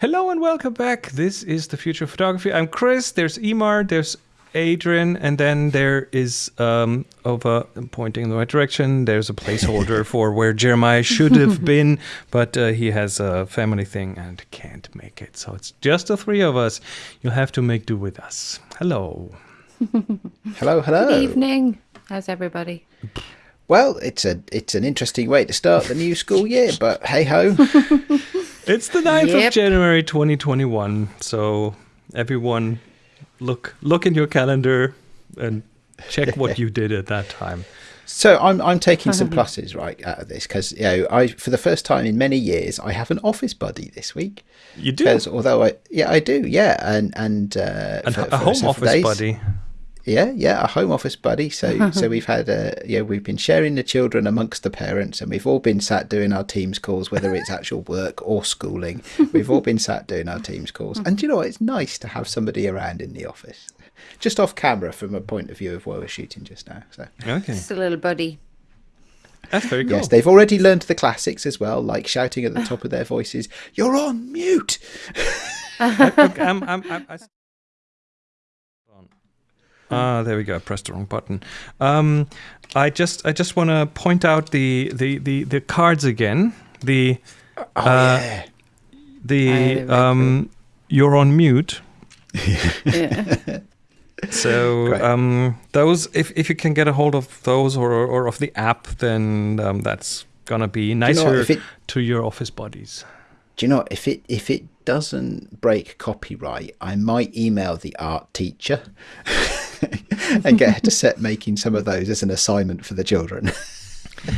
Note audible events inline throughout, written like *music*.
Hello and welcome back. This is the future of photography. I'm Chris. There's Emar. There's Adrian, and then there is um, over pointing in the right direction. There's a placeholder *laughs* for where Jeremiah should have been, but uh, he has a family thing and can't make it. So it's just the three of us. You'll have to make do with us. Hello. *laughs* hello, hello. Good evening. How's everybody? Well, it's a it's an interesting way to start the new school year, but hey ho. *laughs* It's the 9th yep. of January 2021. So everyone look look in your calendar and check what you did at that time. So I'm I'm taking some *laughs* pluses right out of this because you know I for the first time in many years I have an office buddy this week. You do, because although I yeah I do yeah and and uh, and for, a home office buddy. Yeah, yeah, a home office buddy. So, so *laughs* we've had, uh, yeah, we've been sharing the children amongst the parents, and we've all been sat doing our Teams calls, whether it's actual work or schooling. We've all been sat doing our Teams calls, and you know, it's nice to have somebody around in the office, just off camera from a point of view of where we're shooting just now. So, okay, just a little buddy. That's very cool. Yes, they've already learned the classics as well, like shouting at the top of their voices, "You're on mute." *laughs* I, I'm, I'm, I'm, Ah, there we go. I pressed the wrong button. Um, I just I just want to point out the, the, the, the cards again. The oh, uh, yeah. the um, you're on mute. *laughs* yeah. So um, those, if, if you can get a hold of those or, or of the app, then um, that's gonna be nicer you know it, to your office buddies. Do you know if it if it doesn't break copyright, I might email the art teacher. *laughs* *laughs* and get her to set making some of those as an assignment for the children. *laughs*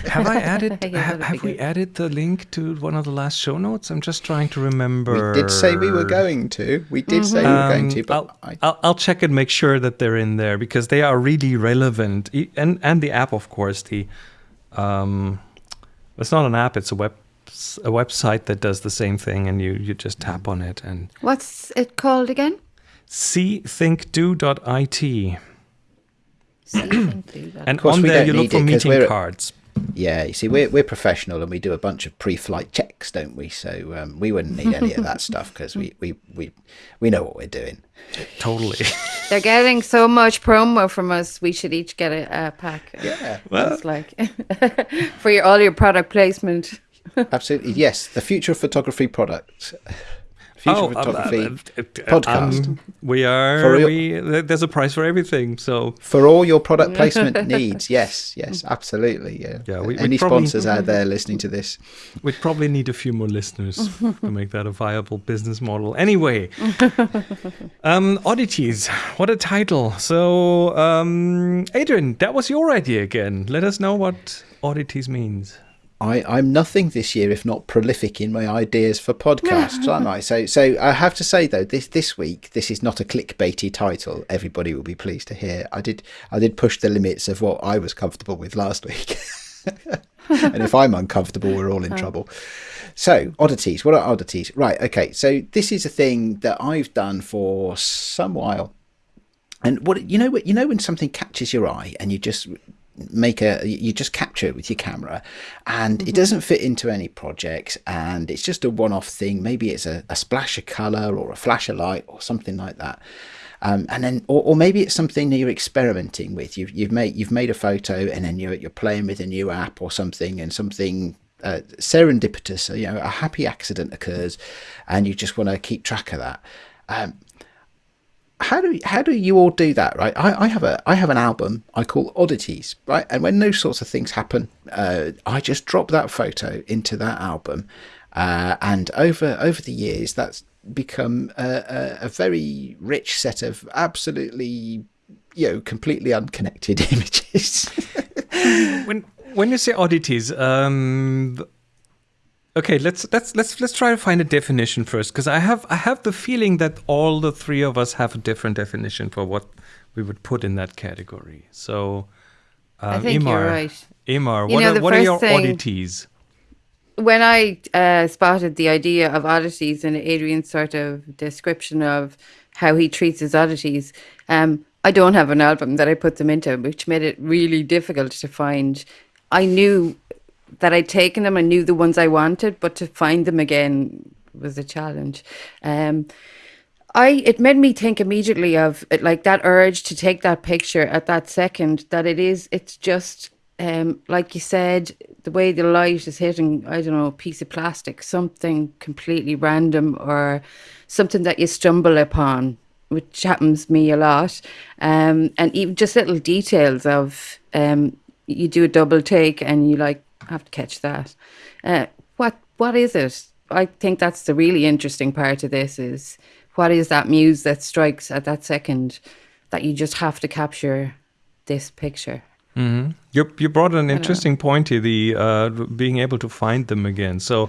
have I added? *laughs* have, have we added the link to one of the last show notes? I'm just trying to remember. We did say we were going to. We did mm-hmm. say we were going to, but I'll, I'll, I'll check and make sure that they're in there because they are really relevant. And and the app, of course, the um, it's not an app; it's a web a website that does the same thing, and you you just tap on it and. What's it called again? cthinkdo.it. and on there you look for meeting cards. Yeah, you see, we're we're professional and we do a bunch of pre-flight checks, don't we? So um, we wouldn't need any of that stuff because we, we we we know what we're doing. Totally. *laughs* They're getting so much promo from us. We should each get a, a pack. Yeah, well, it's like *laughs* for your all your product placement. Absolutely, yes. The future of photography products. *laughs* Future oh, Photography um, uh, uh, podcast. Um, we are. Your, we, there's a price for everything. So for all your product placement *laughs* needs, yes, yes, absolutely. Yeah. Yeah. We, Any sponsors out there listening to this? *laughs* We'd probably need a few more listeners to make that a viable business model. Anyway, *laughs* um, oddities. What a title. So, um, Adrian, that was your idea again. Let us know what oddities means. I, I'm nothing this year if not prolific in my ideas for podcasts, aren't I? So, so I have to say though, this this week this is not a clickbaity title. Everybody will be pleased to hear. I did I did push the limits of what I was comfortable with last week, *laughs* and if I'm uncomfortable, we're all in *laughs* oh. trouble. So oddities. What are oddities? Right. Okay. So this is a thing that I've done for some while, and what you know, what you know when something catches your eye and you just make a you just capture it with your camera. And mm-hmm. it doesn't fit into any projects and it's just a one-off thing. Maybe it's a, a splash of color or a flash of light or something like that. Um, and then or, or, maybe it's something that you're experimenting with. You've, you've made you've made a photo and then you're, you're playing with a new app or something and something uh, serendipitous you know a happy accident occurs and you just want to keep track of that. Um, how do how do you all do that right? I, I have a i have an album i call oddities right? And when those sorts of things happen uh, i just drop that photo into that album uh, and over over the years that's become a, a, a, very rich set of absolutely you know completely unconnected *laughs* images. When when you say oddities um Okay, let's let's let's let's try to find a definition first, because I have I have the feeling that all the three of us have a different definition for what we would put in that category. So, um, I think Emar, you're right. Emar, you what, know, are, what are your thing, oddities? When I uh, spotted the idea of oddities and Adrian's sort of description of how he treats his oddities, um, I don't have an album that I put them into, which made it really difficult to find. I knew that I'd taken them. I knew the ones I wanted, but to find them again was a challenge. Um, I it made me think immediately of it, like that urge to take that picture at that second. That it is, it's just um, like you said, the way the light is hitting, I don't know, a piece of plastic, something completely random or something that you stumble upon, which happens me a lot. Um, and even just little details of um, you do a double take and you like have to catch that. Uh, what what is it? I think that's the really interesting part of this is what is that muse that strikes at that second that you just have to capture this picture. Mm-hmm. You you brought an interesting point here, the uh, being able to find them again. So.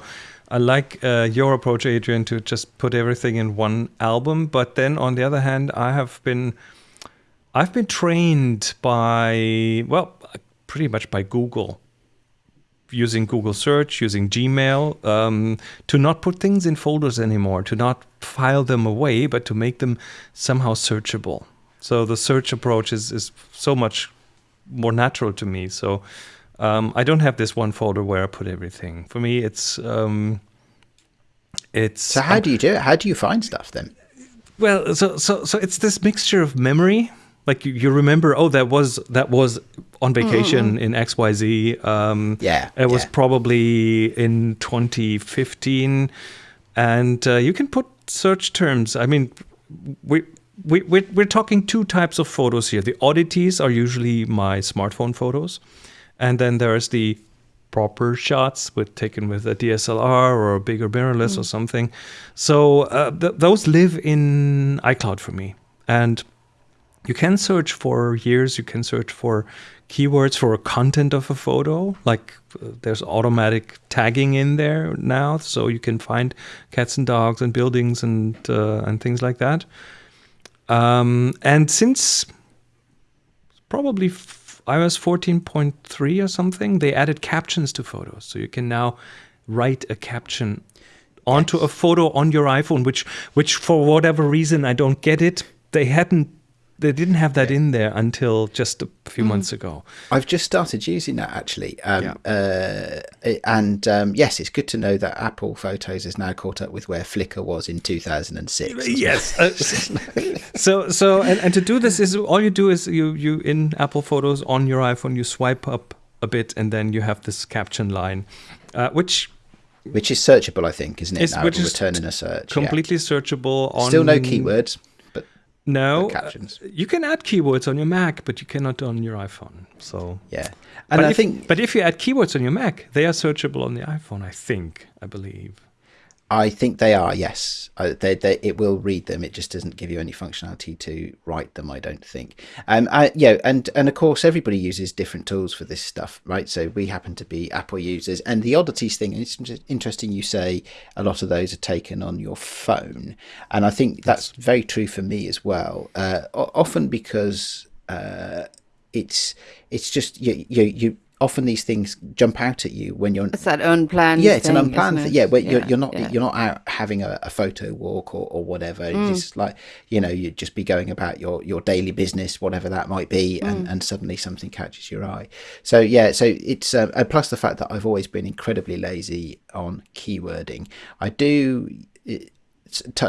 I like uh, your approach, Adrian, to just put everything in one album. But then, on the other hand, I have been, I've been trained by, well, pretty much by Google, using Google Search, using Gmail, um, to not put things in folders anymore, to not file them away, but to make them somehow searchable. So the search approach is is so much more natural to me. So um, I don't have this one folder where I put everything. For me, it's um, it's. So how do you do it? How do you find stuff then? Well, so so so it's this mixture of memory. Like you, you remember, oh, that was that was on vacation mm. in X Y Z. Um, yeah, it was yeah. probably in 2015, and uh, you can put search terms. I mean, we we, we're, we're talking two types of photos here. The oddities are usually my smartphone photos. And then there's the proper shots with taken with a DSLR or a bigger mirrorless mm. or something. So uh, th- those live in iCloud for me. And you can search for years, you can search for keywords for a content of a photo. Like uh, there's automatic tagging in there now, so you can find cats and dogs and buildings and uh, and things like that. Um, and since probably f- iOS 14.3 or something, they added captions to photos. So you can now write a caption onto yes. a photo on your iPhone, which, which for whatever reason, I don't get it. They hadn't they didn't have that in there until just a few mm. months ago. I've just started using that actually, um, yeah. uh, and um, yes, it's good to know that Apple Photos is now caught up with where Flickr was in 2006. Yes. uh, *laughs* so so and, and to do this is all you do is you you in Apple Photos on your iPhone you swipe up a bit and then you have this caption line, uh, which which is searchable, I think, isn't it? it? Is, now which is return in a search, completely yeah. searchable. On still no keywords. No, captions. Uh, you can add keywords on your Mac, but you cannot on your iPhone. So yeah, and but I if, think, but if you add keywords on your Mac, they are searchable on the iPhone. I think, I believe. I think they are. Yes, uh, they, they, it will read them. It just doesn't give you any functionality to write them. I don't think. Um, I, yeah, and and of course everybody uses different tools for this stuff, right? So we happen to be Apple users, and the oddities thing. It's interesting. You say a lot of those are taken on your phone, and I think that's very true for me as well. Uh, often because uh, it's it's just you you you often these things jump out at you when you're it's that unplanned yeah it's thing, an unplanned thing yeah where yeah, you're, you're not yeah. you're not out having a, a photo walk or, or whatever mm. it's just like you know you'd just be going about your your daily business whatever that might be and mm. and suddenly something catches your eye so yeah so it's and plus the fact that i've always been incredibly lazy on keywording i do it,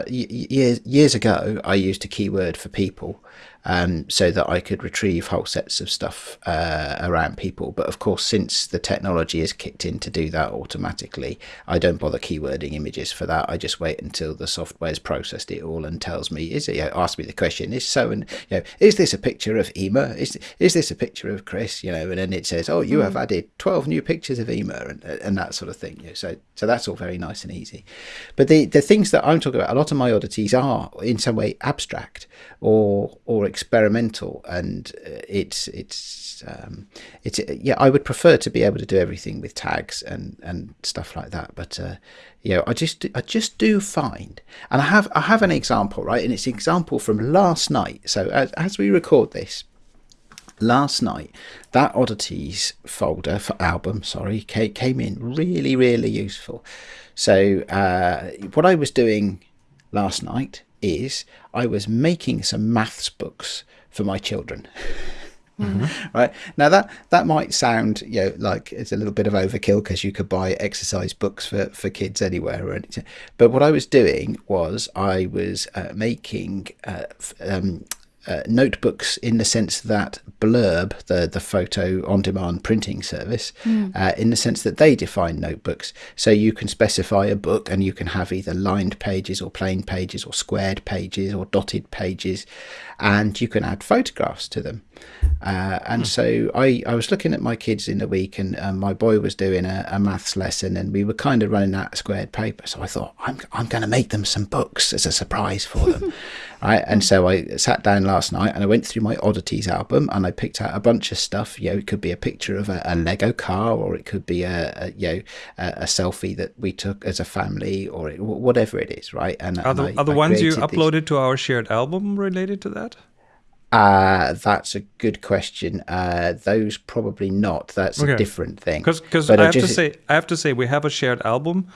years years ago i used a keyword for people um, so that I could retrieve whole sets of stuff uh, around people. But of course, since the technology is kicked in to do that automatically, I don't bother keywording images for that. I just wait until the software's processed it all and tells me, is it, you know, ask me the question, is so and, you know, is this a picture of Ema? Is, is this a picture of Chris? You know, and then it says, oh, you mm. have added 12 new pictures of Ema and, and that sort of thing. You know, so, so that's all very nice and easy. But the, the things that I'm talking about, a lot of my oddities are in some way abstract or, or experimental, and uh, it's it's um, it's yeah. I would prefer to be able to do everything with tags and and stuff like that, but uh, you know, I just I just do find, and I have I have an example right, and it's an example from last night. So as, as we record this, last night that oddities folder for album sorry came in really really useful so uh, what i was doing last night is I was making some maths books for my children. *laughs* right now that that might sound you know like it's a little bit of overkill because you could buy exercise books for for kids anywhere or anything. But what I was doing was I was uh, making uh, f- um, uh, notebooks in the sense that Blurb, the, the photo on demand printing service, uh, in the sense that they define notebooks. So you can specify a book and you can have either lined pages or plain pages or squared pages or dotted pages, and you can add photographs to them. Uh, and so I, I was looking at my kids in the week, and um, my boy was doing a, a maths lesson, and we were kind of running out of squared paper. So I thought, I'm, I'm going to make them some books as a surprise for them. *laughs* right. And so I sat down last night and I went through my oddities album and I picked out a bunch of stuff. You know, it could be a picture of a, a Lego car, or it could be a, a you know a, a selfie that we took as a family, or it, whatever it is. Right. And Are the, and I- are the ones you created these- uploaded to our shared album related to that? Uh, that's a good question. Uh, those probably not. That's Okay. a different thing. Because I I have to say, I have to say, we have a shared album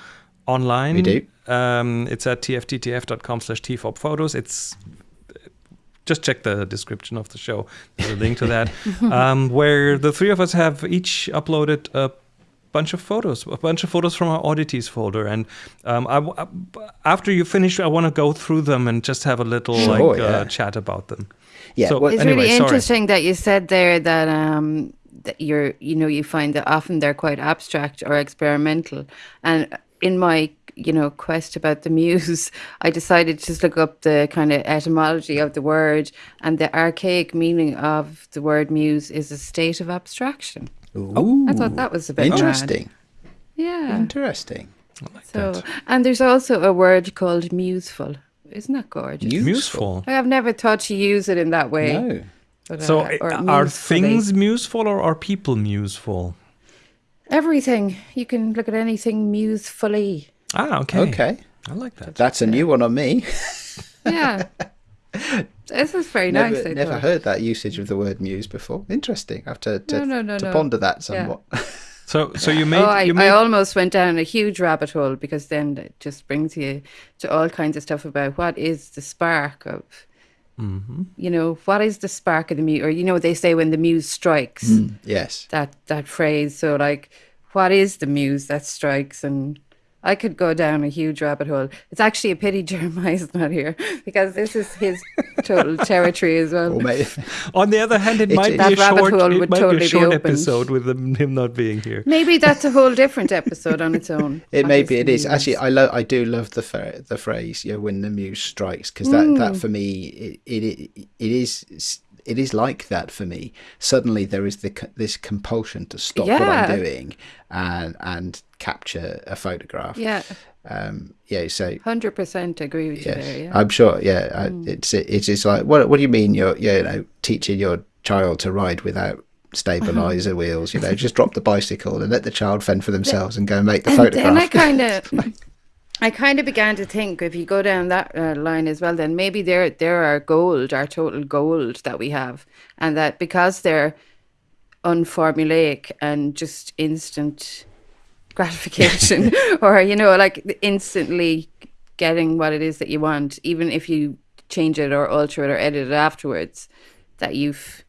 online. We do. Um, it's at tftf.com slash tfop photos. It's just check the description of the show. There's a link to that, *laughs* um, where the three of us have each uploaded a bunch of photos, a bunch of photos from our oddities folder. And um, I w- I- after you finish, I want to go through them and just have a little Sure, like yeah. uh, chat about them. Yeah, So- well, It's Anyway, really sorry. interesting that you said there that um that you're you know you find that often they're quite abstract or experimental, and in my you know quest about the muse, *laughs* I decided to just look up the kind of etymology of the word, and the archaic meaning of the word muse is a state of abstraction. Ooh, I thought that was a bit mad. interesting. Yeah. Interesting. So and there's also a word called museful. Isn't that gorgeous? Museful. I have never thought to use it in that way. No. but, So, uh, are musefully. things museful or are people museful? Everything. You can look at anything musefully. Ah, okay. Okay. I like that. That's a new one on me. *laughs* Yeah. this is very never nice. I never thought. heard that usage of the word muse before. Interesting. I have to, to, No, no, no, to no. ponder that Yeah. somewhat. *laughs* So, so you *laughs* made Oh, I, you I almost went down a huge rabbit hole because then it just brings you to all kinds of stuff about what is the spark of, Mm-hmm. you know, what is the spark of the muse? Or, you know, what they say when the muse strikes, yes. that, that phrase. So, like, what is the muse that strikes? And I could go down a huge rabbit hole. It's actually a pity *laughs* Jeremiah's not here because this is his total territory as well. Or maybe, *laughs* On the other hand, it, It- might be That a rabbit short. hole It would might totally be be a short opened. episode with him, him not being here. Maybe that's a whole different episode on its own. *laughs* it What maybe is it is. muse? Actually, I love. I do love the phr- the phrase. You know, when the muse strikes, because that Mm. that for me, it, it it it is. It is like that for me. Suddenly, there is the, this compulsion to stop what I'm doing and and capture a photograph. Yeah, Um, yeah. So hundred percent agree with you there. Yeah. I'm sure. Yeah, I, it's it's just like what what do you mean you're you know teaching your child to ride without stabilizer *laughs* wheels? You know, just drop the bicycle and let the child fend for themselves and go and make the and photograph. then I kind of, I kind of began to think if you go down that uh, line as well, then maybe they're they're our gold, our total gold that we have, and that because they're unformulaic and just instant *laughs* gratification, *laughs* or you know, like instantly getting what it is that you want, even if you change it or alter it or edit it afterwards, that you've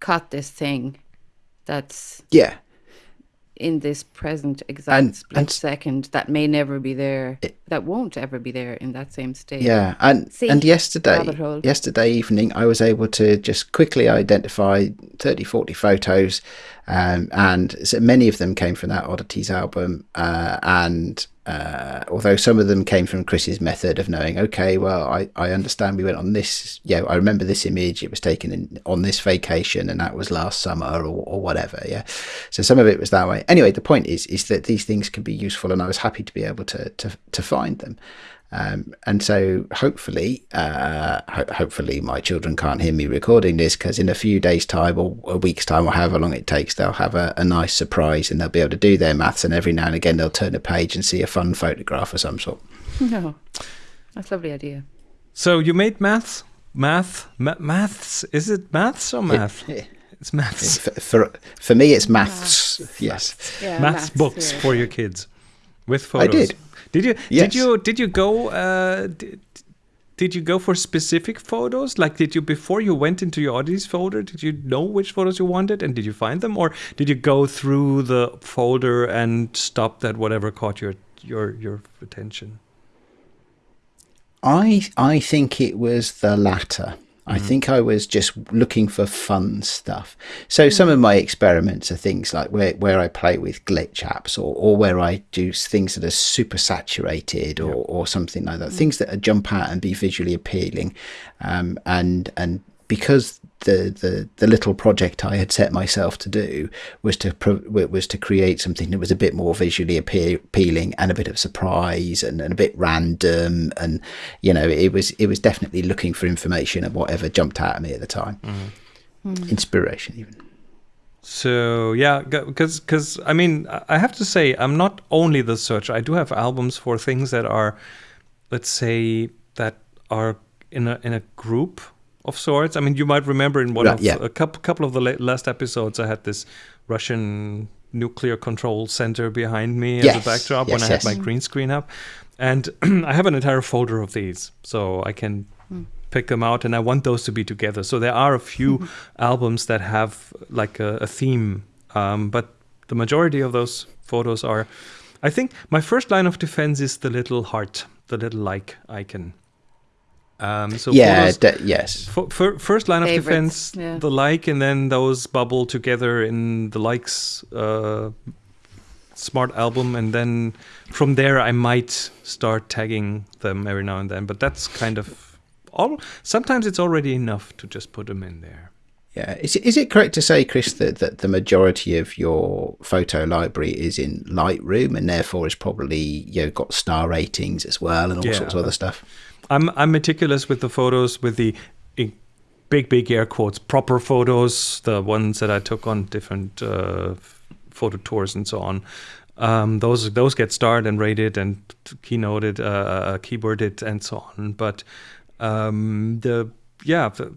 caught this thing that's yeah, in this present exact And- split and- second that may never be there that won't ever be there in that same state yeah. And See, and yesterday, yesterday evening, I was able to just quickly identify 30, 40 photos, um, and so many of them came from that oddities album, uh, and. Uh, although some of them came from Chris's method of knowing, okay, well, I, I understand we went on this, yeah, I remember this image, it was taken in, on this vacation and that was last summer or, or whatever, yeah. So some of it was that way. Anyway, the point is, is that these things can be useful and I was happy to be able to, to, to find them. Um, and so hopefully, uh, ho- hopefully my children can't hear me recording this because in a few days' time or a week's time or however long it takes, they'll have a, a nice surprise and they'll be able to do their maths. And every now and again, they'll turn a page and see a fun photograph of some sort. *laughs* no that's a lovely idea So you made maths, math, ma- maths. Is it maths or math? Yeah. It's maths. For, for, for me, it's maths. Yes. yeah maths books yeah. for your kids with photos. I photos. did. Did you? Yes. Did you? Did you go? Uh, did, did you go for specific photos? Like, did you before you went into your oddities folder, did you know which photos you wanted, and did you find them, or did you go through the folder and stop at whatever caught your your your attention? I I think it was the latter. I Mm-hmm. think I was just looking for fun stuff. So some of my experiments are things like where, where I play with glitch apps or, or where I do things that are super saturated or, or something like that. Things that jump out and be visually appealing. Um, and and because the, the the little project I had set myself to do was to pro- was to create something that was a bit more visually appeal- appealing and a bit of surprise and, and a bit random and you know it was it was definitely looking for information and whatever jumped out at me at the time. Mm-hmm. Mm-hmm. Inspiration even. So yeah, because because I mean I have to say I'm not only the searcher. I do have albums for things that are, let's say that are in a in a group of sorts. I mean you might remember in one Right, of yeah. a couple couple of the la- last episodes I had this Russian nuclear control center behind me as a backdrop when yes, I had yes. my green screen up, and *clears throat* I have an entire folder of these, so I can pick them out and I want those to be together. So there are a few *laughs* albums that have like a, a theme, um, but the majority of those photos are. I think my first line of defense is the little heart, the little like icon. Um, so yeah photos, de- yes F- fir- first line of Favorites, defense, yeah. the like, and then those bubble together in the likes uh, smart album, and then from there I might start tagging them every now and then. But that's kind of all. Sometimes it's already enough to just put them in there. yeah is it, is it correct to say chris that, that the majority of your photo library is in lightroom and therefore is probably you know got star ratings as well and all Yeah. sorts of other stuff I'm I'm meticulous with the photos with the big big air quotes proper photos, the ones that I took on different uh, photo tours and so on. Um, those those get starred and rated and keynoted, uh, uh, keyworded and so on. But um, the yeah, the,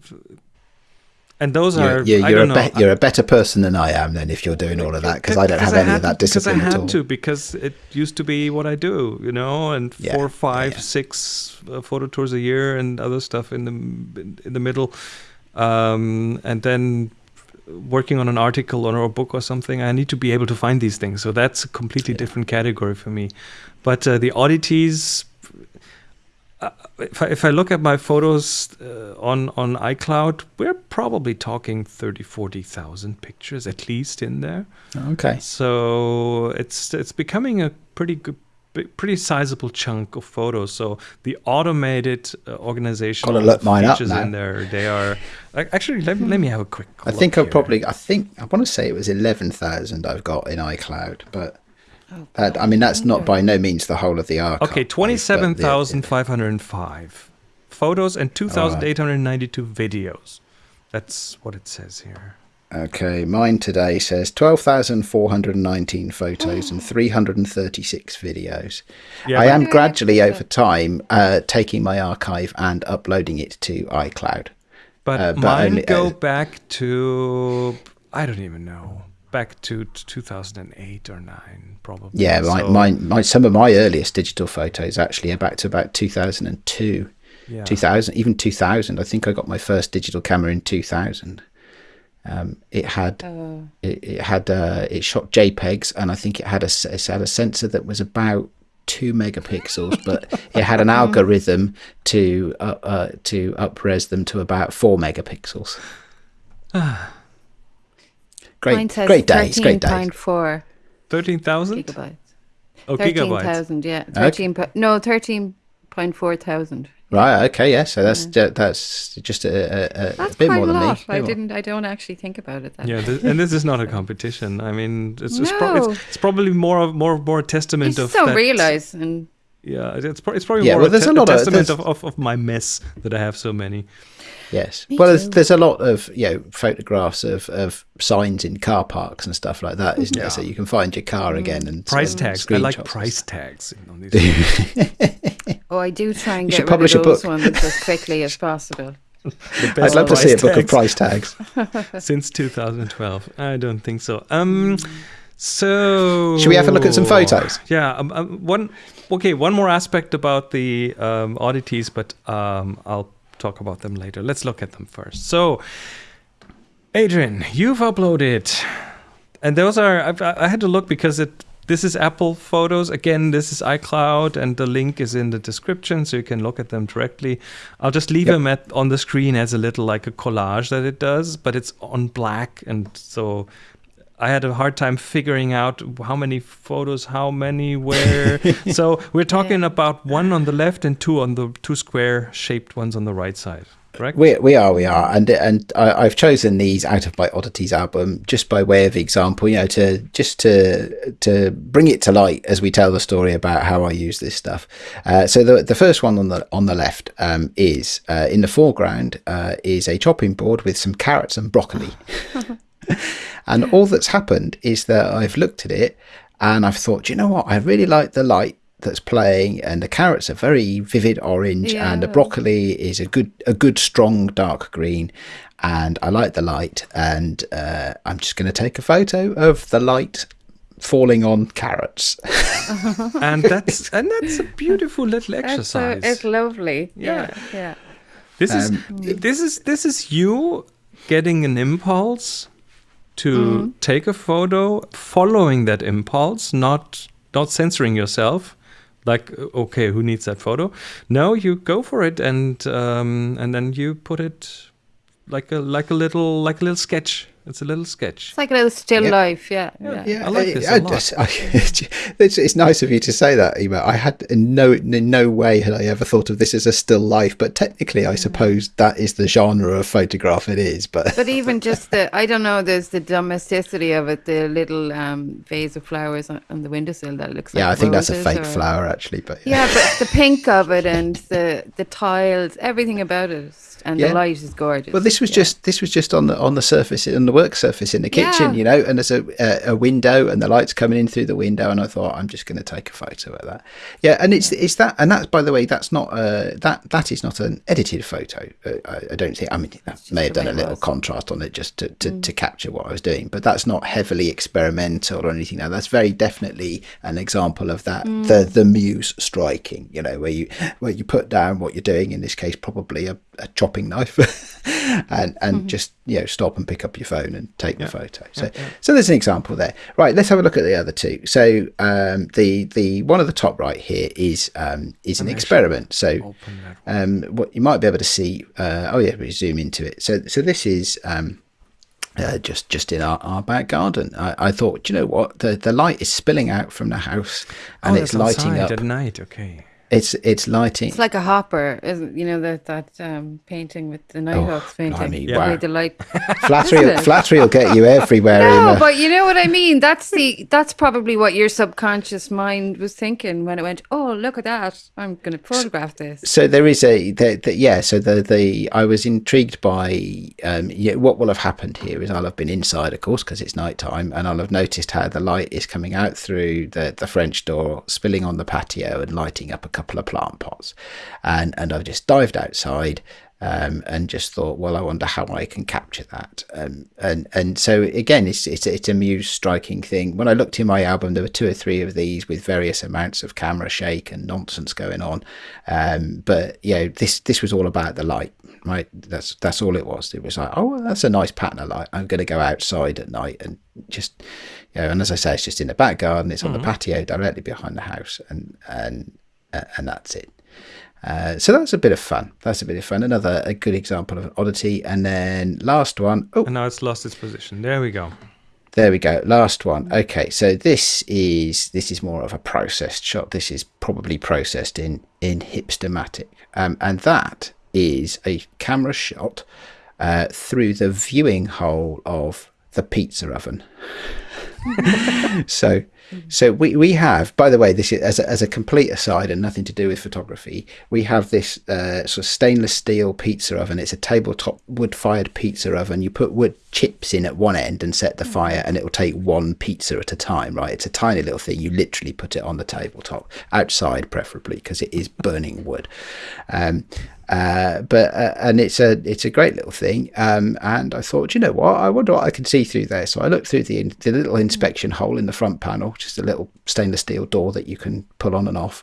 and those You're, are you're, you're, a don't know. be- you're a better person than I am then if you're doing all of that because I don't have any had of that to- 'cause I had at all. to because it used to be what I do, you know, and Yeah, four, five, yeah. six uh, photo tours a year and other stuff in the in, in the middle, um, and then working on an article or a book or something. I need to be able to find these things, so that's a completely Yeah. different category for me. But uh, the oddities. Uh, if I, if I look at my photos uh, on on iCloud, we're probably talking 30, 40,000 pictures at least in there. Okay. So it's it's becoming a pretty good, pretty sizable chunk of photos. So the automated uh, organization Gotta look mine up features in there, they are ac- actually. Let, me- let me have a quick. I think I've probably, I think, I want to say it was 11,000 I've got in iCloud, but that, I mean, that's not by no means the whole of the archive. Okay, twenty-seven thousand five hundred and five photos and two thousand eight hundred ninety-two videos. That's what it says here. Okay, mine today says 12,419 photos and *gasps* 336 videos. Yeah, I but- am gradually over time uh, taking my archive and uploading it to iCloud. But, Uh, but mine only- go uh, back to I don't even know. Back to 2008 or 9 probably. Yeah, my, So, my, my, some of my earliest digital photos actually are back to about 2002. yeah. 2000 even 2000 i think i got my first digital camera in 2000 um, it had Oh. it, it had uh, it shot jpegs and i think it had a s- it had a sensor that was about two megapixels but it had an *laughs* algorithm to uh, uh, to upres them to about four megapixels *sighs* *sighs* *sighs* great Mine says great days great days 13.4 13,000? gigabytes. Oh, gigabytes. 13,000, yeah. 13, po- no, 13.4 thousand. right okay yeah so that's ju- that's just a, a, a, That's bit quite more a than lot. me I didn't, I don't actually think about it that Yeah, way. this, and this is not a competition. I mean, it's it's, pro- it's, it's probably more of more more You testament just of don't that- realize. And Yeah, it's pro- it's probably Yeah, more well, a, there's te- a lot of- testament of, of, of my mess that I have so many. Yes. Me well, there's, too. there's a lot of you know photographs of, of signs in car parks and stuff like that, isn't there? So you can find your car again and Price some tags. I like price tags. You these *laughs* oh, I do try and You get should rid publish a of those book. ones as quickly as possible. I'd love to see a price book of price tags. *laughs* since 2012. I don't think so. Um, So Should we have a look at some photos? Yeah. Um, um, one. Okay. One more aspect about the um, oddities, but um, I'll talk about them later. Let's look at them first. So, Adrian, you've uploaded, and those are. I've, I had to look because it. This is Apple Photos. Again, this is iCloud, and the link is in the description, so you can look at them directly. I'll just leave Yep. them at on the screen as a little like a collage that it does, but it's on black, and so I had a hard time figuring out how many photos, how many where. *laughs* so we're talking about one on the left and two on the two square shaped ones on the right side. Correct? We, we are, we are, and and I, I've chosen these out of my oddities album just by way of example, you know, to just to to bring it to light as we tell the story about how I use this stuff. Uh, so the the first one on the on the left um, is uh, in the foreground uh, is a chopping board with some carrots and broccoli, *laughs* *laughs* and all that's happened is that I've looked at it and I've thought, you know what, I really like the light that's playing and the carrots are very vivid orange and the broccoli is a good a good strong dark green and I like the light and uh, I'm just going to take a photo of the light falling on carrots. *laughs* and that's and that's a beautiful little That's so, exercise. it's lovely. Yeah. Yeah, yeah. This is Um, this is this is you getting an impulse to Mm. take a photo, following that impulse, not not censoring yourself. Like okay, who needs that photo? No, you go for it, and um, and then you put it like a like a little like a little sketch. It's a little sketch. It's like a little still Yeah. life. Yeah, yeah. Yeah, I like this I a lot. just- I- *laughs* it's, it's nice of you to say that, Ema. I had in no in no way had I ever thought of this as a still life, but technically, I suppose that is the genre of photograph it is. But But even *laughs* just the, I don't know, there's the domesticity of it, the little um, vase of flowers on, on the windowsill that looks like yeah, I think that's a fake or- flower actually. But Yeah, yeah, but *laughs* the pink of it and the the tiles, everything about it, and Yeah. the light is gorgeous. Well, this was Yeah. just this was just on the on the surface on the work surface in the kitchen, Yeah. you know, and there's a, a a window and the lights coming in through the window, and I thought I'm just going to take a photo of that. Yeah, and it's it's that, and that's by the way, that's not uh that that is not an edited photo. Uh, I, I don't think. I mean, that may have done a little contrast on it just to to, to capture what I was doing, but that's not heavily experimental or anything. Now, that's very definitely an example of that the the muse striking. You know, where you where you put down what you're doing. In this case, probably a, a chopping knife, *laughs* and and just you know stop and pick up your phone and take the photo. So so there's an example there. Right, let's have a look at the other two. So um, the the one at the top right here is um, is an experiment. So um, what you might be able to see. Uh, oh yeah, we zoom into it. So so this is. Um, uh, just just in our, our back garden. I, I thought, you know what? The the light is spilling out from the house and oh, it's lighting outside up. at night. Okay. It's it's lighting. It's like a hopper, isn't you know that that um, painting with the Nighthawks painting? blimey, the wow. the light. *laughs* flattery Isn't flattery will get you everywhere. No, Emma. but you know what I mean. That's the that's probably what your subconscious mind was thinking when it went. Oh, look at that! I'm going to photograph this. so there is a the, the, yeah so the the i was intrigued by um yeah what will have happened here is i'll have been inside of course because it's night time and i'll have noticed how the light is coming out through the the french door spilling on the patio and lighting up a couple of plant pots and and i've just dived outside um, and just thought, well, I wonder how I can capture that. Um, and and so again, it's it's it's a muse striking thing. When I looked in my album, there were two or three of these with various amounts of camera shake and nonsense going on. Um, but you know, this this was all about the light, right? That's that's all it was. It was like, oh, well, that's a nice pattern of light. I'm going to go outside at night and just, you know, and as I say, it's just in the back garden. It's on the patio directly behind the house, and and and that's it. Uh, so that's a bit of fun. That's a bit of fun. Another a good example of an oddity. And then last one. Oh, And now it's lost its position. There we go. there we go. Last one. Okay, so this is this is more of a processed shot. This is probably processed in in Hipstamatic, um, and that is a camera shot uh, through the viewing hole of the pizza oven. *laughs* so so we, we have by the way this is as a, as a complete aside and nothing to do with photography we have this uh, sort of stainless steel pizza oven. It's a tabletop wood fired pizza oven. You put wood chips in at one end and set the fire and it will take one pizza at a time right? It's a tiny little thing. You literally put it on the tabletop outside preferably because it is burning wood. Um, uh, but uh, and it's a it's a great little thing. Um, and I thought you know what? I wonder what I can see through there. So I looked through the the little inspection hole in the front panel just a little stainless steel door that you can pull on and off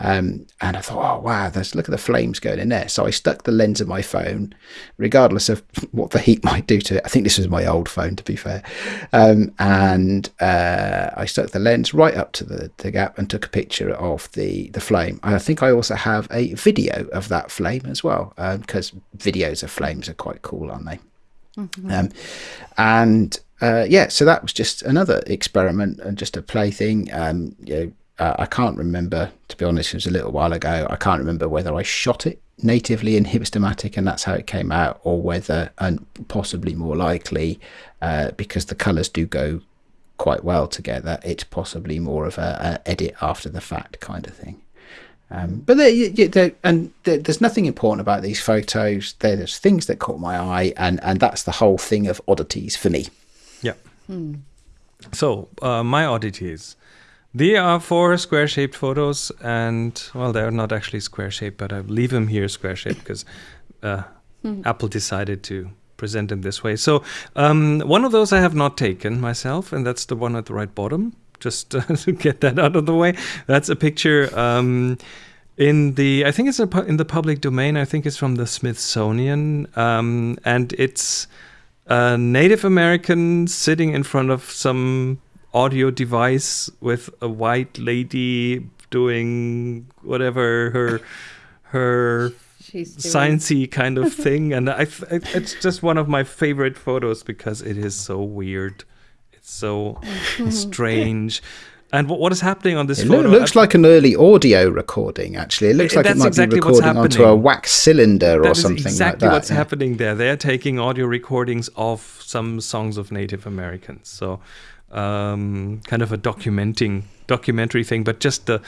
um, and I thought, oh wow, there's look at the flames going in there. So I stuck the lens of my phone, regardless of *laughs* what the heat might do to it. I think this was my old phone, to be fair. Um, and uh, I stuck the lens right up to the, the gap and took a picture of the the flame. I think I also have a video of that flame as well, because um, videos of flames are quite cool, aren't they? Mm-hmm. Um, and uh, yeah, so that was just another experiment and just a plaything. Um, you know, uh, I can't remember, to be honest, it was a little while ago. I can't remember whether I shot it natively in Hipstamatic and that's how it came out, or whether, and possibly more likely, uh, because the colours do go quite well together, it's possibly more of a, a edit after the fact kind of thing. Um, but they, they, and there's nothing important about these photos. There's things that caught my eye, and, and that's the whole thing of oddities for me. Yeah. Hmm. So uh, my oddities. They are four square shaped photos, and well, they're not actually square shaped, but I leave them here square shaped because uh, mm. Apple decided to present them this way. So, um, one of those I have not taken myself, and that's the one at the right bottom, just uh, *laughs* to get that out of the way. That's a picture. Um, in the, I think it's pu- in the public domain. I think it's from the Smithsonian, um, and it's a Native American sitting in front of some audio device with a white lady doing whatever her her *laughs* sciencey kind of *laughs* thing and I, I, it's just one of my favorite photos because it is so weird it's so *laughs* strange and what, what is happening on this it photo? It looks like an early audio recording, actually. It looks like it might exactly be recording onto a wax cylinder or something exactly like that. what's yeah. happening there. They're taking audio recordings of some songs of Native Americans. So um, kind of a documenting documentary thing, but just the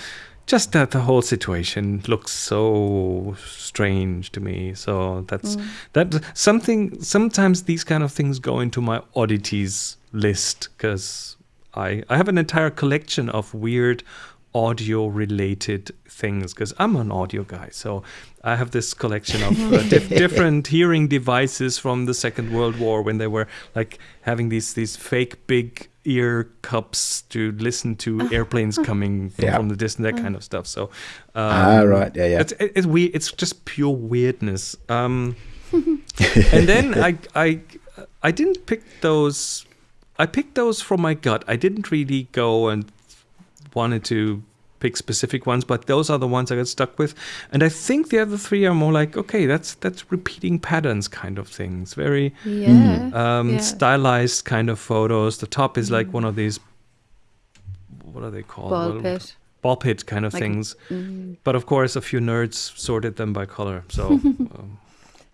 just that the whole situation looks so strange to me. So that's mm. that something. Sometimes these kind of things go into my oddities list because I I have an entire collection of weird audio related things because I'm an audio guy. So I have this collection of uh, *laughs* dif- different hearing devices from the Second World War when they were like having these these fake big ear cups to listen to *laughs* airplanes coming *laughs* from, yeah. from the distance, that kind of stuff. So, um, ah, right, yeah, yeah. It's it's weird. It's just pure weirdness. Um, *laughs* and then I I I didn't pick those. I picked those from my gut. I didn't really go and wanted to pick specific ones, but those are the ones I got stuck with. And I think the other three are more like, okay, that's that's repeating patterns kind of things, very yeah. Um, yeah. stylized kind of photos. The top is like mm. one of these, what are they called? Ball pit. Ball pit kind of like, things. Mm. But of course, a few nerds sorted them by color. So. *laughs* um,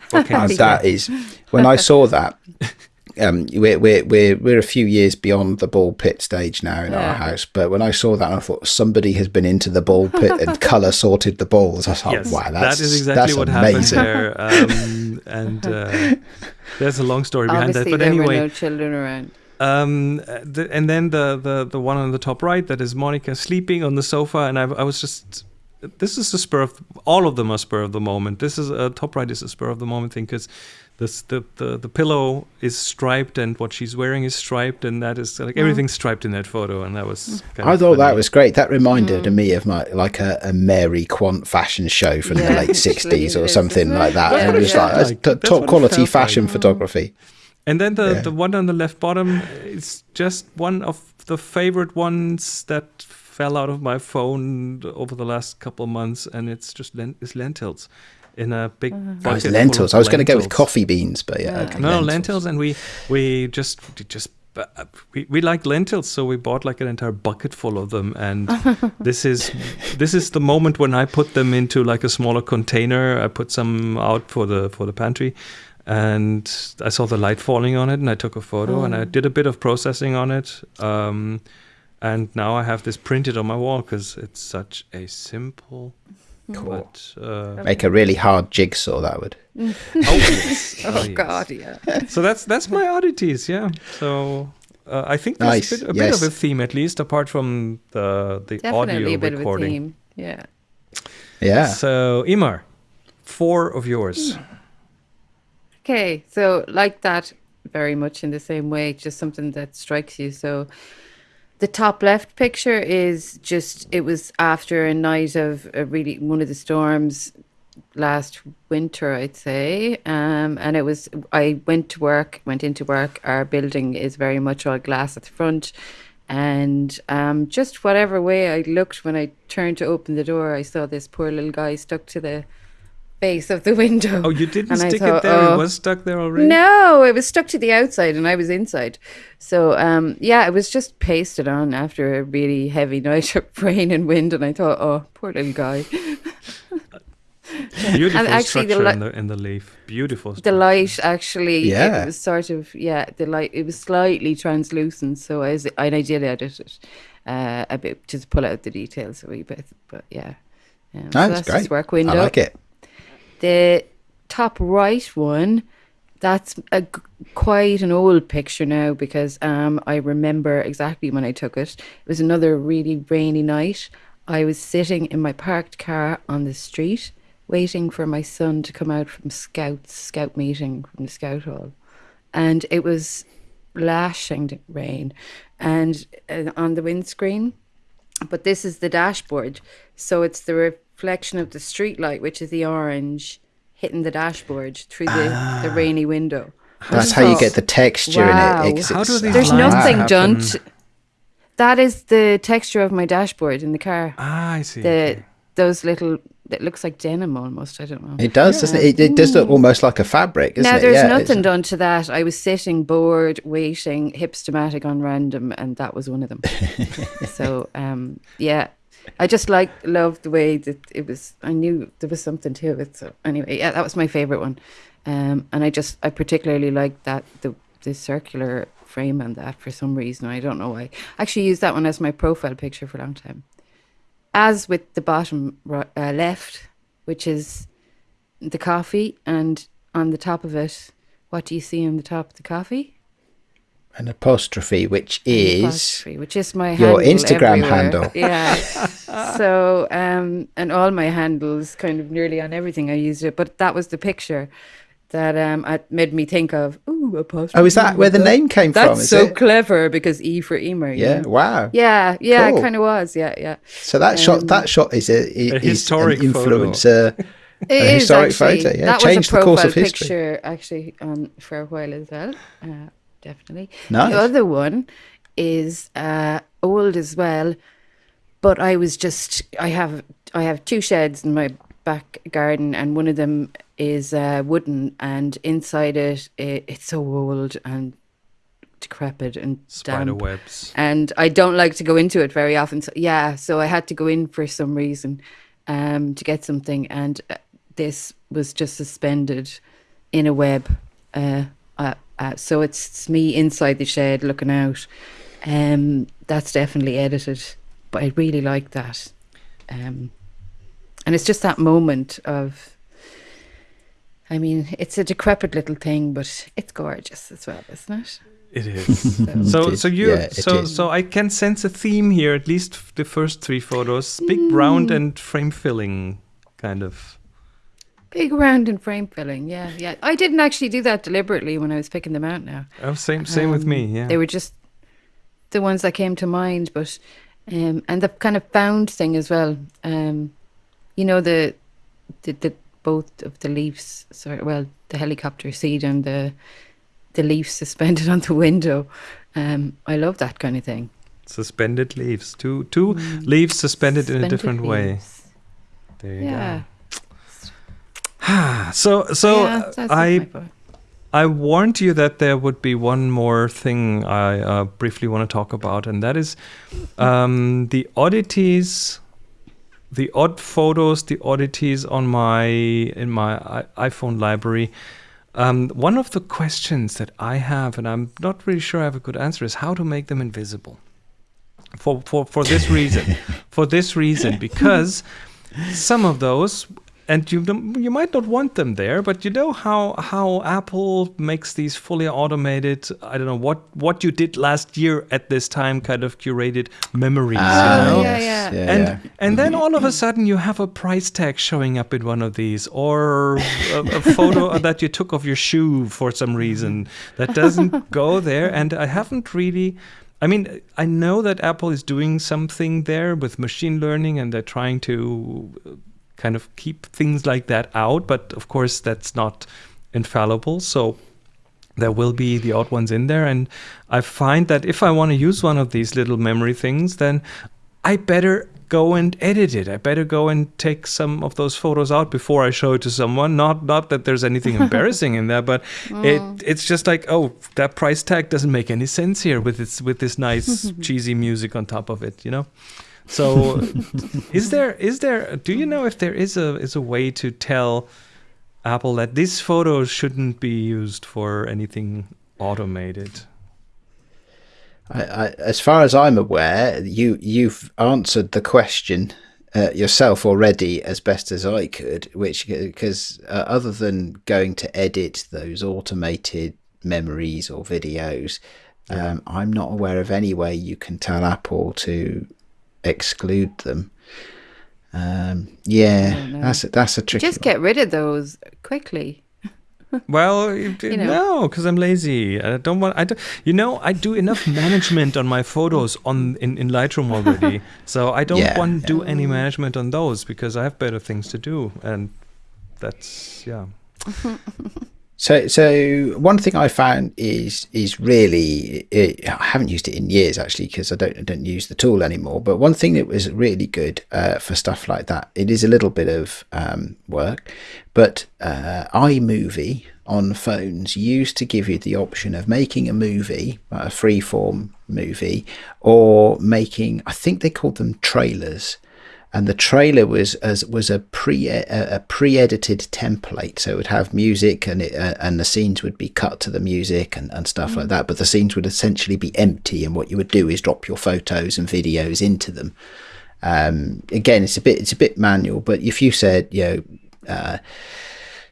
*laughs* that is when I saw that *laughs* um, we're, we're, we're, we're a few years beyond the ball pit stage now in yeah. our house. But when I saw that, I thought somebody has been into the ball pit and *laughs* color sorted the balls. I thought, yes, wow, that's, that is exactly what amazing. happened there. *laughs* Um, and uh, there's a long story behind Obviously, that. But there anyway, were no children around. Um, the, and then the, the, the one on the top right, that is Monica sleeping on the sofa. And I, I was just this is a spur of all of them are spur of the moment. This is a top right is a spur of the moment thing because this the, the the pillow is striped and what she's wearing is striped and that is like mm. everything's striped in that photo and that was mm. I thought funny. that was great that reminded mm. me of my like a, a Mary Quant fashion show from yeah, the late *laughs* 60s or something like that yeah, and it was yeah. like, like top quality fashion like. photography and then the the one on the left bottom is just one of the favorite ones that fell out of my phone over the last couple of months and it's just lent- it's lentils in a big uh-huh. bucket. Oh, lentils. I was going to go with coffee beans, but yeah. yeah. Okay, no, lentils. lentils. and we we just just uh, we, we like lentils, so we bought like an entire bucket full of them. And *laughs* this is this is the moment when I put them into like a smaller container. I put some out for the for the pantry, and I saw the light falling on it, and I took a photo, oh. and I oh. did a bit of processing on it. Um, and now I have this printed on my wall because it's such a simple Cool. But, uh, Make a really hard jigsaw. That would. *laughs* oh, yes. Oh, yes. God, yeah. *laughs* So that's that's my oddities. Yeah. So. Uh, I think there's Nice, a, bit, a yes. bit of a theme, at least, apart from the the Definitely audio a bit recording. of a theme. Yeah. Yeah. So, Imar, four of yours. Hmm. Okay, so like that, very much in the same way, just something that strikes you. So the top left picture is just, it was after a night of a really, one of the storms last winter, I'd say. Um, and it was, I went to work, went into work. Our building is very much all glass at the front. And um, just whatever way I looked when I turned to open the door, I saw this poor little guy stuck to the base of the window. Oh, you didn't And stick thought, it there. oh, it was stuck there already. no, it was stuck to the outside and I was inside. So um yeah, it was just pasted on after a really heavy night of *laughs* rain and wind and I thought, oh, poor little guy. *laughs* Beautiful And actually the structure li- in the in the leaf. Beautiful. The structure. light actually Yeah. it was sort of yeah, the light it was slightly translucent, so I was, and I did edit it uh, a bit just to pull out the details a wee bit. But yeah. Um, so that's great. work window. I like it. The top right one, that's a quite an old picture now because um, I remember exactly when I took it. It was another really rainy night. I was sitting in my parked car on the street waiting for my son to come out from scouts scout meeting from the scout hall and it was lashing rain and uh, on the windscreen but this is the dashboard so it's the reflection of the street light which is the orange hitting the dashboard through the, the rainy window That's just how you get the texture Wow. in it. It's- How do these there's lines nothing done to, that is the texture of my dashboard in the car Ah, I see. the okay. those little it looks like denim almost i don't know It does, doesn't it? it? It does look almost like a fabric, doesn't now it? there's Yeah, nothing done to that i was sitting bored waiting Hipstamatic on random and that was one of them *laughs* so um yeah i just like loved the way that it was i knew there was something to it so anyway yeah that was my favorite one. Um and i just i particularly liked that the the circular frame on that for some reason i don't know why. I actually used that one as my profile picture for a long time. As with the bottom ri- uh, left which is the coffee and on the top of it what do you see on the top of the coffee An apostrophe, which is apostrophe, which is my your handle Instagram everywhere. handle. *laughs* Yeah. so um, and all my handles, kind of nearly on everything I used it, but that was the picture that um it made me think of. Ooh, apostrophe. oh, is that where the name came That's from? That's so it? clever because E for Emer. you Yeah. Wow. Yeah, yeah, Cool. it kind of was. Yeah, yeah. So that shot, Um, that shot is a, i- is historic an photo. influencer. *laughs* It A is historic actually. photo, yeah. That Changed was a the course of history. picture actually on for a while as well. Uh, definitely. Nice. The other one is uh, old as well, but I was just I have I have two sheds in my back garden, and one of them is uh, wooden, and inside it, it it's so old and decrepit and Spider damp. webs. and I don't like to go into it very often. So yeah, so I had to go in for some reason um, to get something, and uh, this was just suspended in a web. Uh, uh, so it's, it's me inside the shed looking out. Um, that's definitely edited, but I really like that. Um, and it's just that moment of. I mean, it's a decrepit little thing, but it's gorgeous as well, isn't it? It is. *laughs* So, *laughs* So, It is, so you, yeah, so, is. so I can sense a theme here. At least the first three photos, big, Mm. round, and frame filling, kind of. Big round and frame filling, yeah, yeah. I didn't actually do that deliberately when I was picking them out. Now, Oh, same, same with me. Um, Yeah. they were just the ones that came to mind, but um, and the kind of found thing as well. Um, you know the the, the both of the leaves, sorry, well, the helicopter seat and the the leaves suspended *laughs* on the window. Um, I love that kind of thing. Suspended leaves. Two, two leaves suspended, in a Mm. Suspended different way. There you Yeah. go. *sighs* So, so yeah, I. I warned you that there would be one more thing I uh, briefly want to talk about, and that is um, the oddities, the odd photos, the oddities on my in my iPhone library. Um, one of the questions that I have, and I'm not really sure I have a good answer, is how to make them invisible. For for for this reason, *laughs* for this reason, because some of those and you you might not want them there, but you know how how Apple makes these fully automated. I don't know what what you did last year at this time, kind of curated memories. Ah, you know? yeah, yes. yeah. and yeah. and then all of a sudden you have a price tag showing up in one of these, or a, a *laughs* photo that you took of your shoe for some reason that doesn't *laughs* go there. And I haven't really. I mean, I know that Apple is doing something there with machine learning, and they're trying to uh, kind of keep things like that out. But of course, that's not infallible. So there will be the odd ones in there. And I find that if I want to use one of these little memory things, then I better go and edit it. I better go and take some of those photos out before I show it to someone. Not not that there's anything *laughs* embarrassing in there, but mm. it it's just like, oh, that price tag doesn't make any sense here with its with this nice *laughs* cheesy music on top of it, you know? So is there is there do you know if there is a is a way to tell Apple that these photos shouldn't be used for anything automated? I, I, as far as I'm aware, you you've answered the question uh, yourself already as best as I could. Which because uh, other than going to edit those automated memories or videos, um, I'm not aware of any way you can tell Apple to exclude them. Um, yeah, that's a, that's a tricky. Just one. get rid of those quickly. *laughs* Well, You know. no, because I'm lazy. I don't want. I don't, you know, I do enough *laughs* management on my photos on in, in Lightroom already, *laughs* so I don't Yeah, want to do any management on those because I have better things to do, and that's yeah. So, so one thing I found is is really it, I haven't used it in years actually because I don't I don't use the tool anymore. But one thing that was really good uh, for stuff like that, it is a little bit of um, work, but uh, iMovie on phones used to give you the option of making a movie, a freeform movie, or making I think they called them trailers and the trailer was as was a pre a, pre-edited template. So it would have music and it uh, and the scenes would be cut to the music and, and stuff like that. But the scenes would essentially be empty. And what you would do is drop your photos and videos into them. Um, again it's a bit it's a bit manual but if you said you know uh,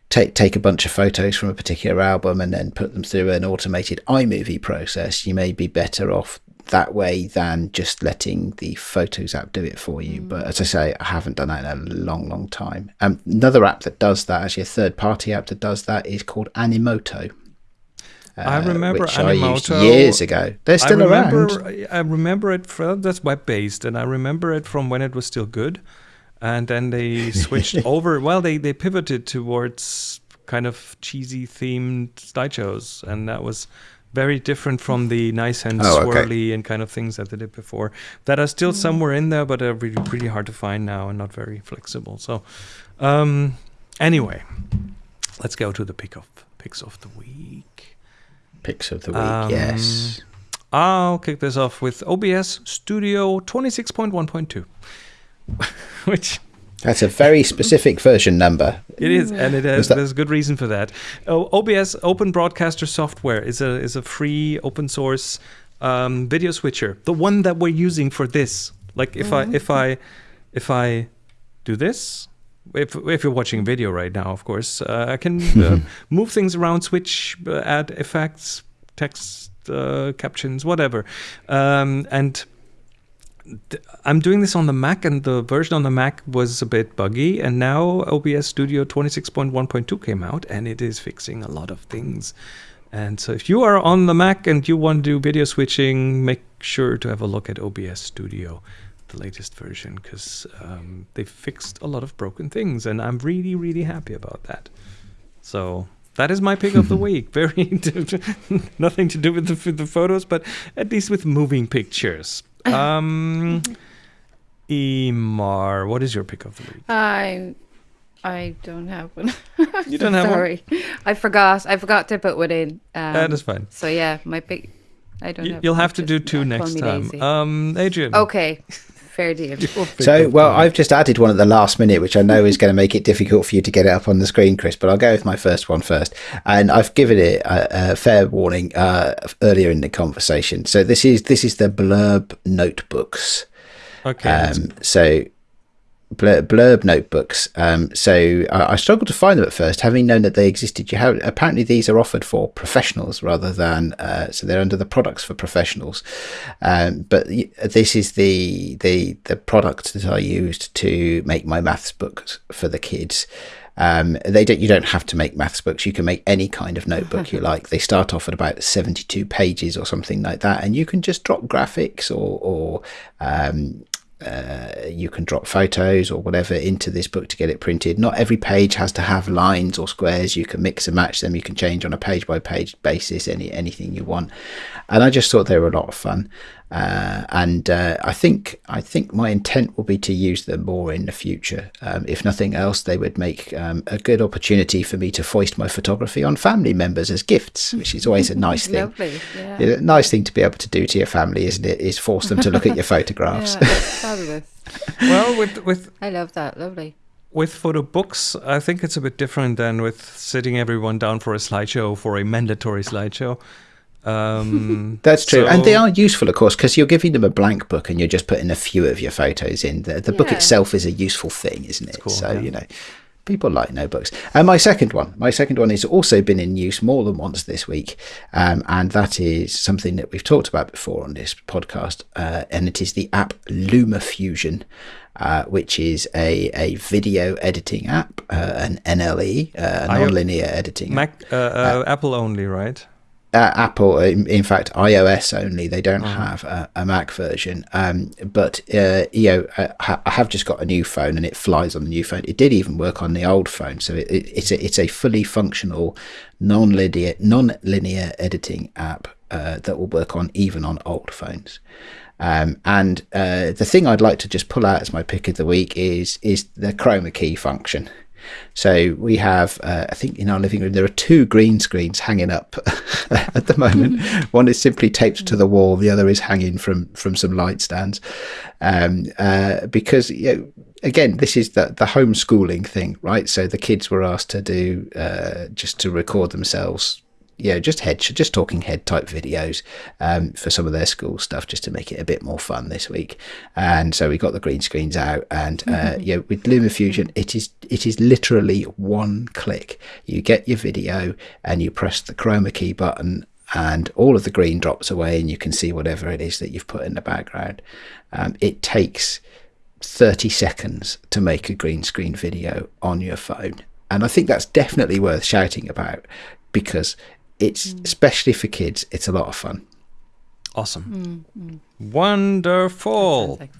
take take a bunch of photos from a particular album and then put them through an automated iMovie process, you may be better off that way than just letting the Photos app do it for you. But as I say, I haven't done that in a long, long time. Um, another app that does that, actually a third party app that does that, is called Animoto. I uh, remember I used Animoto. years ago. They're still I remember, around. I remember it from that's web based, and I remember it from when it was still good, and then they *laughs* switched over. Well, they they pivoted towards kind of cheesy themed slideshows, and that was very different from the nice and Oh, okay. swirly and kind of things that they did before. That are still somewhere in there, but are really really hard to find now and not very flexible. So, um, anyway, let's go to the pick of picks of the week. Picks of the week, Um, yes. I'll kick this off with OBS Studio 26.1.2, *laughs* which That's a very specific version number. it is, and it has there's good reason for that. Oh, OBS Open Broadcaster Software is a is a free open source um, video switcher, the one that we're using for this. Like if I if I if I do this. If, if you're watching video right now, of course, uh, I can *laughs* uh, move things around, switch, uh, add effects, text uh, captions, whatever. Um, and I'm doing this on the Mac, and the version on the Mac was a bit buggy. And now OBS Studio 26.1.2 came out, and it is fixing a lot of things. And so, if you are on the Mac and you want to do video switching, make sure to have a look at OBS Studio, the latest version, because um, they fixed a lot of broken things, and I'm really, really happy about that. So that is my pick of the *laughs* week. Very *laughs* nothing to do with the, with the photos, but at least with moving pictures. Um, Emer, what is your pick of the week? I I don't have one. *laughs* You don't have one? Sorry, I forgot. I forgot to put one in. Um, That is fine. So yeah, my pick. I don't. You, have you'll have to do two next time. Um, Adrian. okay, fair deal. *laughs* So, well, I've just added one at the last minute, which I know is going to make it difficult for you to get it up on the screen, Chris. But I'll go with my first one first, and I've given it a, a fair warning uh, earlier in the conversation. So this is this is the Blurb notebooks. Okay. Um, so blurb, blurb notebooks. Um, so I, I, struggled to find them at first, having known that they existed. You have apparently these are offered for professionals rather than uh, so they're under the products for professionals. Um, but this is the the the product that I used to make my maths books for the kids. Um, they don't. You don't have to make maths books. You can make any kind of notebook you *laughs* like. They start off at about seventy-two pages or something like that, and you can just drop graphics or, or um, uh, you can drop photos or whatever into this book to get it printed. Not every page has to have lines or squares. You can mix and match them. You can change on a page by page basis any anything you want. And I just thought they were a lot of fun. Uh, and uh, I think I think my intent will be to use them more in the future. Um, if nothing else, they would make um, a good opportunity for me to foist my photography on family members as gifts, which is always a *laughs* nice thing. Lovely, yeah. A nice thing to be able to do to your family, isn't it? Is force them to look at your *laughs* photographs. yeah, fabulous. *laughs* well, with with I love that. Lovely. With photo books, I think it's a bit different than with sitting everyone down for a slideshow for a mandatory slideshow. Um, *laughs* That's true, so, and they are useful, of course, because you're giving them a blank book and you're just putting a few of your photos in. The, the yeah. book itself is a useful thing, isn't it? Cool, so yeah. you know, people like notebooks. And my second one, my second one has also been in use more than once this week, um, and that is something that we've talked about before on this podcast, uh, and it is the app LumaFusion. Uh, which is a, a video editing app, uh, an NLE, uh, non-linear editing. Mac, uh, uh, Apple only, right? Uh, Apple, in, in, fact, iOS only. They don't uh-huh. have a, a, Mac version. Um, but uh, you know, I, I, have just got a new phone, and it flies on the new phone. It did even work on the old phone, so it, it, it's a it's a fully functional, non-linear non-linear editing app uh, that will work on even on old phones. Um, and uh, the thing I'd like to just pull out as my pick of the week is is the chroma key function. So we have, uh, I think in our living room, there are two green screens hanging up *laughs* at the moment. *laughs* One is simply taped to the wall, the other is hanging from, from some light stands. Um, uh, because, you know, again, this is the, the homeschooling thing, right? So the kids were asked to do uh, just to record themselves yeah, just head, just talking head type videos um, for some of their school stuff, just to make it a bit more fun this week. And so we got the green screens out, and uh, mm-hmm. yeah, with LumaFusion, it is it is literally one click. You get your video, and you press the chroma key button, and all of the green drops away, and you can see whatever it is that you've put in the background. Um, it takes 30 seconds to make a green screen video on your phone. And I think that's definitely worth shouting about because it's mm. especially for kids. It's a lot of fun. Awesome, mm, mm. wonderful. Like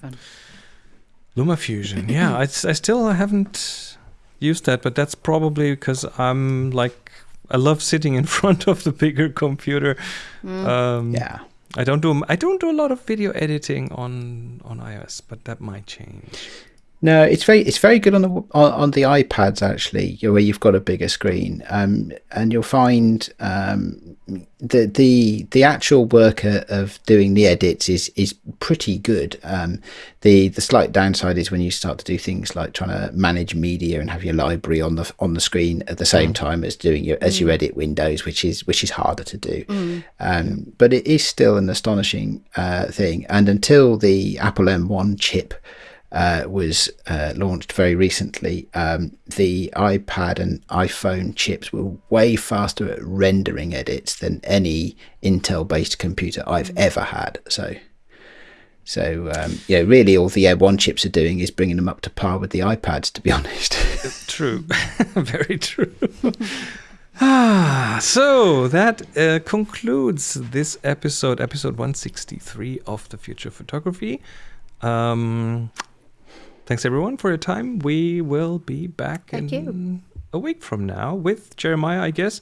LumaFusion. yeah, I, I still haven't used that, but that's probably because I'm like I love sitting in *laughs* front of the bigger computer. Mm. Um, yeah. I don't do I don't do a lot of video editing on on iOS, but that might change. No, it's very it's very good on the on, on the iPads actually, where you've got a bigger screen, um, and you'll find um, the the the actual work of doing the edits is is pretty good. Um, the the slight downside is when you start to do things like trying to manage media and have your library on the on the screen at the same mm. time as doing your as mm. you edit Windows, which is which is harder to do. Mm. Um, but it is still an astonishing uh, thing, and until the Apple M1 chip uh, was uh, launched very recently, um, the iPad and iPhone chips were way faster at rendering edits than any Intel-based computer I've mm. ever had. So, so um, yeah, really, all the M1 chips are doing is bringing them up to par with the iPads. To be *laughs* honest, true, *laughs* *laughs* very true. Ah, so that uh, concludes this episode, episode 163 of the Future Photography. Um, Thanks everyone for your time. We will be back Thank in you. a week from now with Jeremiah, I guess.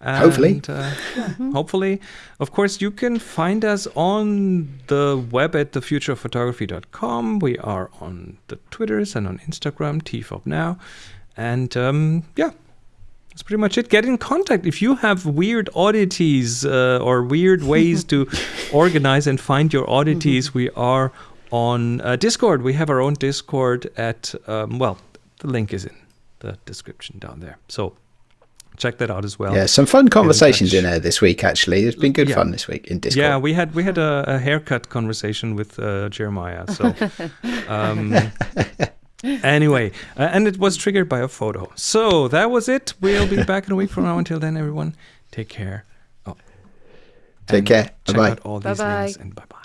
And, hopefully. Uh, mm-hmm. hopefully. Of course, you can find us on the web at thefuturephotography.com. We are on the Twitters and on Instagram, TFOP now. And um, yeah, that's pretty much it. Get in contact if you have weird oddities uh, or weird ways *laughs* to organize and find your oddities. Mm-hmm. We are on uh, Discord. We have our own Discord at, um, well, the link is in the description down there. So check that out as well. Yeah, some fun conversations in, in there this week. Actually, it's been good yeah. fun this week in Discord. Yeah, we had we had a, a haircut conversation with uh, Jeremiah. So *laughs* um, anyway, uh, and it was triggered by a photo. So that was it. We'll be back in a week from now. Until then, everyone, take care. Oh, Take care. Check Bye-bye. out all these Bye-bye. links and bye bye.